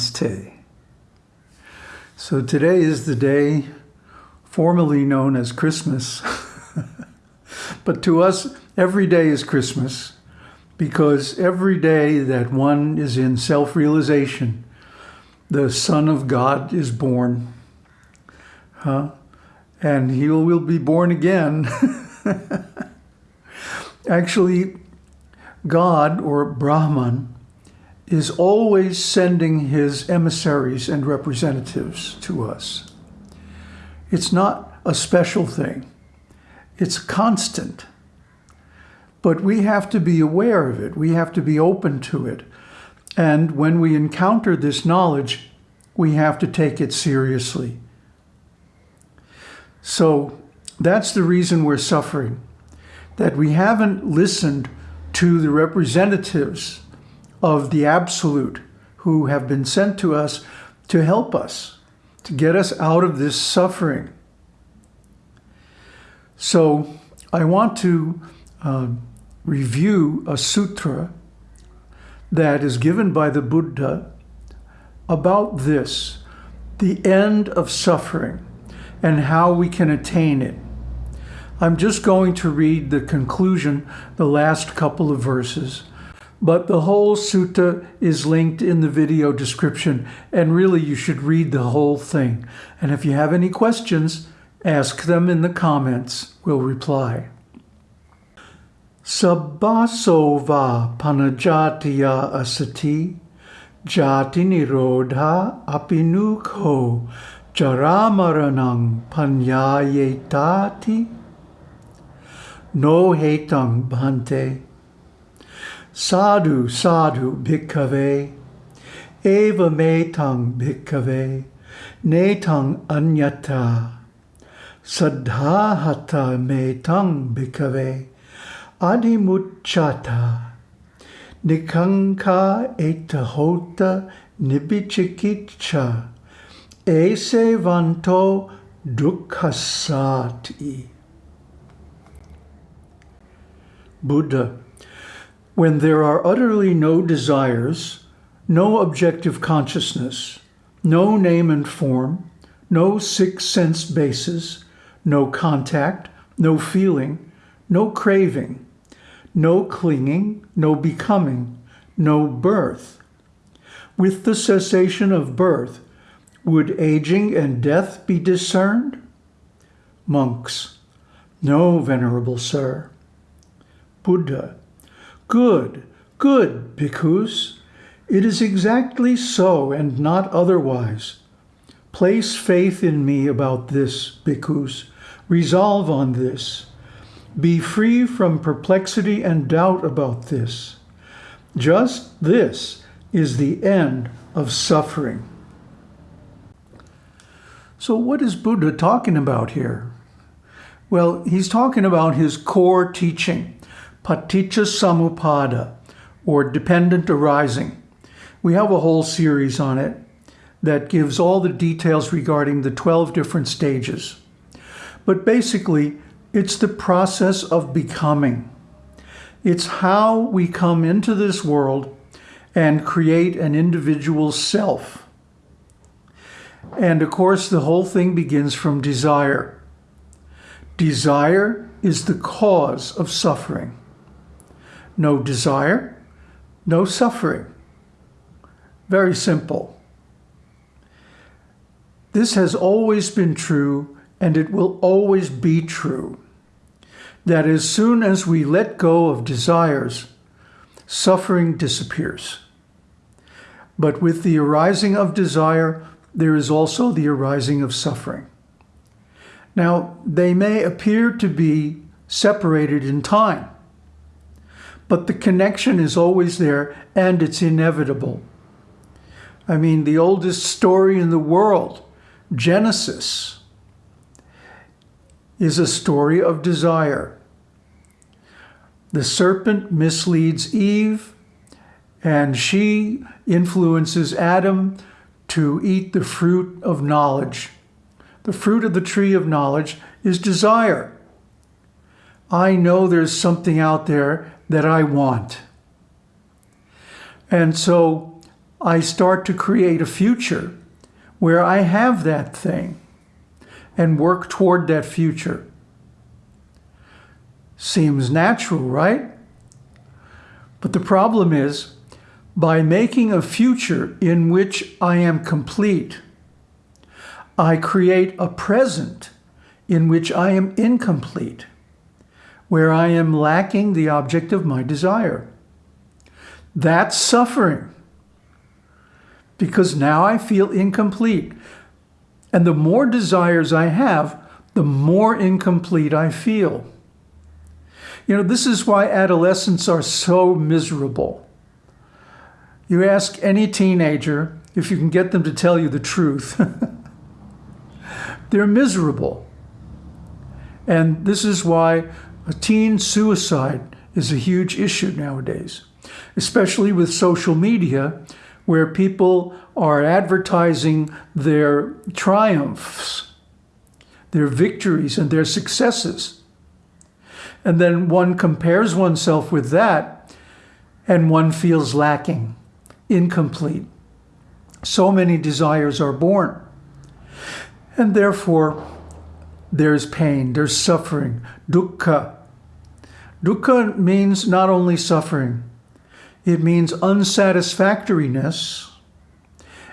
Namaste. So today is the day formerly known as Christmas. but to us, every day is Christmas because every day that one is in self-realization, the Son of God is born. Huh? And he will be born again. Actually, God or Brahman is always sending his emissaries and representatives to us. It's not a special thing. It's constant. But we have to be aware of it. We have to be open to it. And when we encounter this knowledge, we have to take it seriously. So that's the reason we're suffering, that we haven't listened to the representatives of the Absolute who have been sent to us to help us, to get us out of this suffering. So I want to uh, review a sutra that is given by the Buddha about this, the end of suffering and how we can attain it. I'm just going to read the conclusion, the last couple of verses, but the whole sutta is linked in the video description, and really you should read the whole thing. And if you have any questions, ask them in the comments. We'll reply. Sabbasova panajatiya asati jati nirodha apinukho jaramaranang panyayetati no hetang bhante Sadhu, sadhu, bhikkhave, eva metang bhikkhave, netang anyata, sadhahata metang bhikkhave, adimuchata, nikanka etahota nibichikicha, ese vanto dukkhasati. Buddha when there are utterly no desires, no objective consciousness, no name and form, no six sense bases, no contact, no feeling, no craving, no clinging, no becoming, no birth. With the cessation of birth, would aging and death be discerned? Monks, no, venerable sir. Buddha, Good, good, bhikkhus. It is exactly so and not otherwise. Place faith in me about this, bhikkhus. Resolve on this. Be free from perplexity and doubt about this. Just this is the end of suffering. So what is Buddha talking about here? Well, he's talking about his core teaching, Paticca Samuppada, or dependent arising. We have a whole series on it that gives all the details regarding the 12 different stages. But basically, it's the process of becoming. It's how we come into this world and create an individual self. And of course, the whole thing begins from desire. Desire is the cause of suffering no desire, no suffering. Very simple. This has always been true and it will always be true. That as soon as we let go of desires, suffering disappears. But with the arising of desire, there is also the arising of suffering. Now, they may appear to be separated in time, but the connection is always there and it's inevitable. I mean, the oldest story in the world, Genesis, is a story of desire. The serpent misleads Eve and she influences Adam to eat the fruit of knowledge. The fruit of the tree of knowledge is desire. I know there's something out there that I want. And so I start to create a future where I have that thing and work toward that future. Seems natural, right? But the problem is, by making a future in which I am complete, I create a present in which I am incomplete, where I am lacking the object of my desire. That's suffering because now I feel incomplete. And the more desires I have, the more incomplete I feel. You know, this is why adolescents are so miserable. You ask any teenager if you can get them to tell you the truth. They're miserable. And this is why teen suicide is a huge issue nowadays, especially with social media, where people are advertising their triumphs, their victories, and their successes. And then one compares oneself with that, and one feels lacking, incomplete. So many desires are born. And therefore, there's pain, there's suffering, dukkha. Dukkha means not only suffering, it means unsatisfactoriness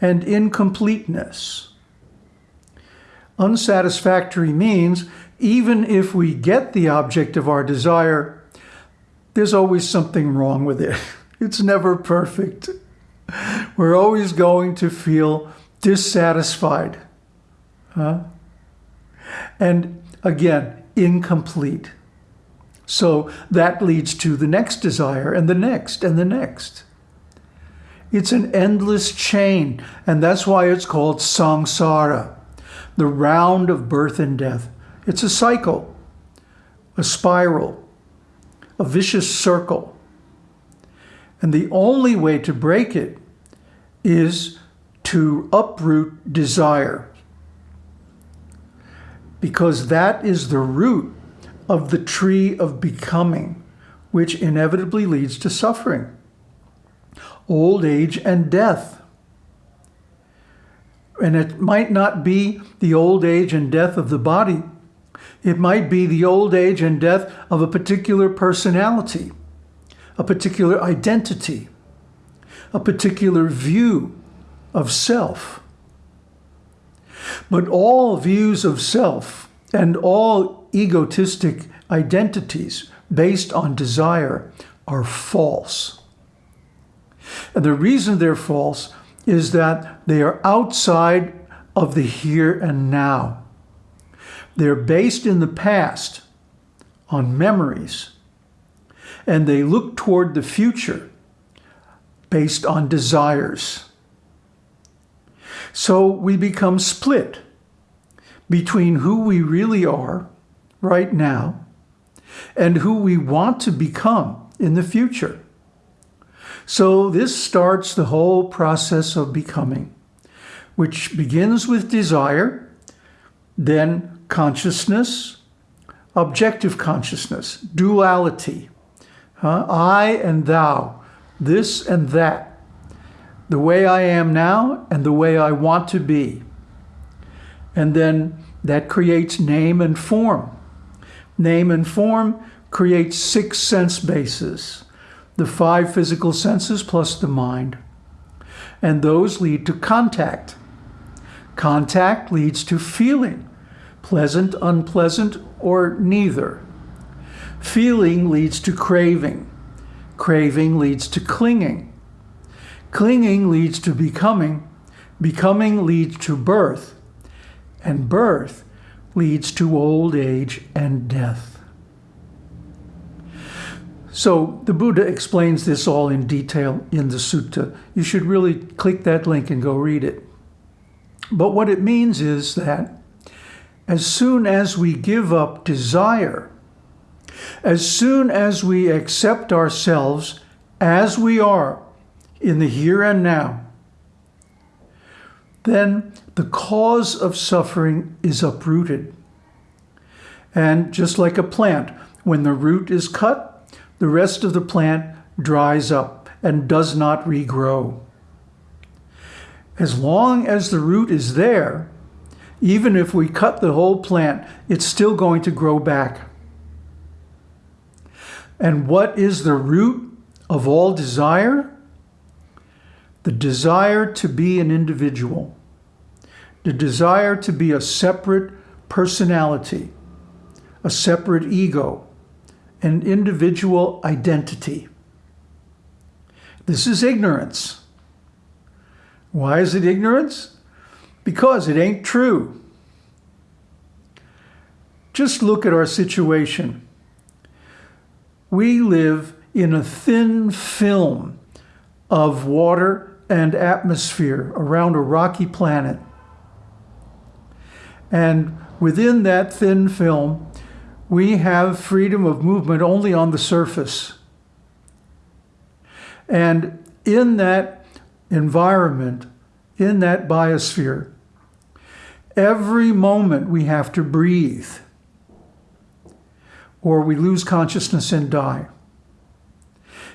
and incompleteness. Unsatisfactory means even if we get the object of our desire, there's always something wrong with it. It's never perfect. We're always going to feel dissatisfied. Huh? And again, incomplete. So that leads to the next desire and the next and the next. It's an endless chain, and that's why it's called samsara, the round of birth and death. It's a cycle, a spiral, a vicious circle. And the only way to break it is to uproot desire. Because that is the root of the tree of becoming, which inevitably leads to suffering, old age, and death. And it might not be the old age and death of the body. It might be the old age and death of a particular personality, a particular identity, a particular view of self. But all views of self and all egotistic identities based on desire are false. And the reason they're false is that they are outside of the here and now. They're based in the past on memories, and they look toward the future based on desires. So we become split between who we really are right now and who we want to become in the future. So this starts the whole process of becoming, which begins with desire, then consciousness, objective consciousness, duality, huh? I and thou, this and that, the way I am now and the way I want to be. And then that creates name and form. Name and form create six sense bases, the five physical senses plus the mind. And those lead to contact. Contact leads to feeling, pleasant, unpleasant, or neither. Feeling leads to craving. Craving leads to clinging. Clinging leads to becoming. Becoming leads to birth. And birth leads to old age and death. So the Buddha explains this all in detail in the sutta. You should really click that link and go read it. But what it means is that as soon as we give up desire, as soon as we accept ourselves as we are in the here and now, then the cause of suffering is uprooted. And just like a plant, when the root is cut, the rest of the plant dries up and does not regrow. As long as the root is there, even if we cut the whole plant, it's still going to grow back. And what is the root of all desire? The desire to be an individual. The desire to be a separate personality, a separate ego, an individual identity. This is ignorance. Why is it ignorance? Because it ain't true. Just look at our situation. We live in a thin film of water and atmosphere around a rocky planet. And within that thin film, we have freedom of movement only on the surface. And in that environment, in that biosphere, every moment we have to breathe or we lose consciousness and die.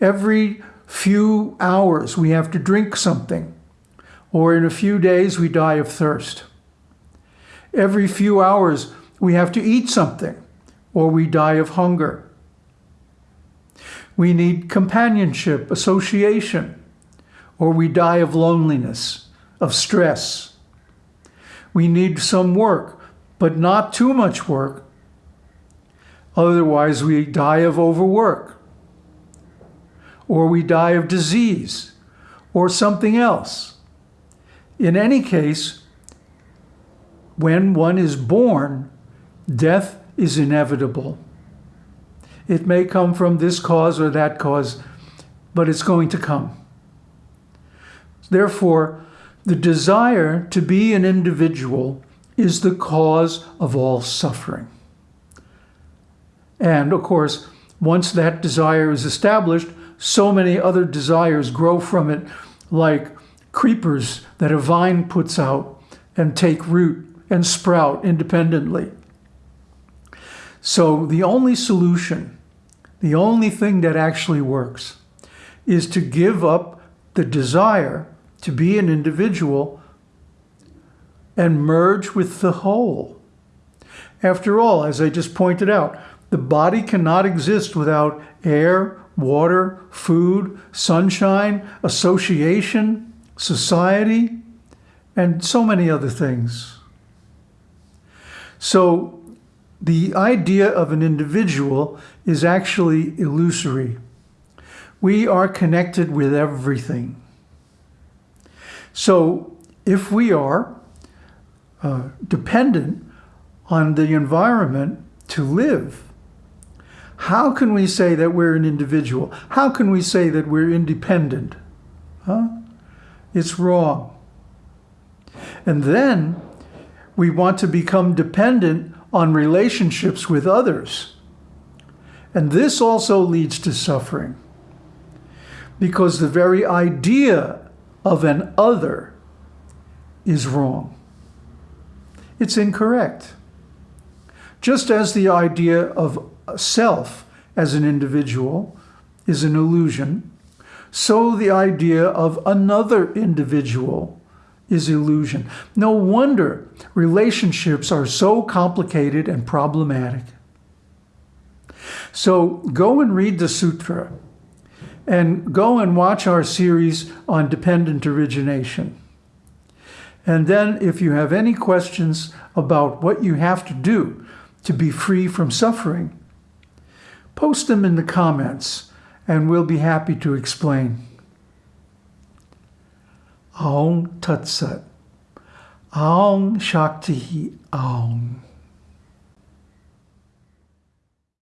Every few hours we have to drink something or in a few days we die of thirst. Every few hours we have to eat something or we die of hunger. We need companionship, association, or we die of loneliness, of stress. We need some work, but not too much work. Otherwise, we die of overwork, or we die of disease, or something else. In any case, when one is born, death is inevitable. It may come from this cause or that cause, but it's going to come. Therefore, the desire to be an individual is the cause of all suffering. And of course, once that desire is established, so many other desires grow from it, like creepers that a vine puts out and take root and sprout independently. So the only solution, the only thing that actually works, is to give up the desire to be an individual and merge with the whole. After all, as I just pointed out, the body cannot exist without air, water, food, sunshine, association, society, and so many other things. So the idea of an individual is actually illusory. We are connected with everything. So if we are uh, dependent on the environment to live, how can we say that we're an individual? How can we say that we're independent? Huh? It's wrong. And then we want to become dependent on relationships with others. And this also leads to suffering because the very idea of an other is wrong. It's incorrect. Just as the idea of self as an individual is an illusion, so the idea of another individual is illusion. No wonder relationships are so complicated and problematic. So go and read the sutra and go and watch our series on dependent origination. And then if you have any questions about what you have to do to be free from suffering, post them in the comments and we'll be happy to explain. Om Tat Sat. Om Shakti Om.